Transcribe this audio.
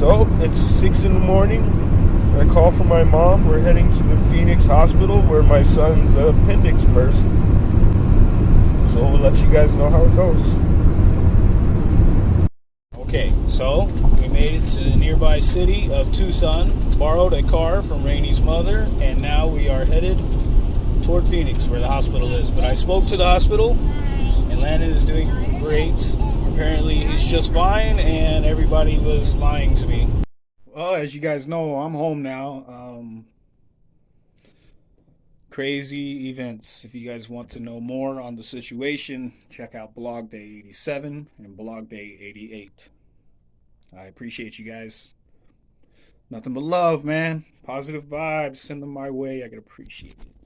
So it's six in the morning. I call for my mom. We're heading to the Phoenix Hospital where my son's appendix burst. So we'll let you guys know how it goes. Okay, so we made it to the nearby city of Tucson, borrowed a car from Rainey's mother, and now we are headed toward Phoenix, where the hospital is. But I spoke to the hospital, and Landon is doing great. Apparently, he's just fine, and everybody was lying to me. Well, as you guys know, I'm home now. Um, crazy events. If you guys want to know more on the situation, check out Blog Day 87 and Blog Day 88. I appreciate you guys. Nothing but love, man. Positive vibes. Send them my way. I could appreciate it.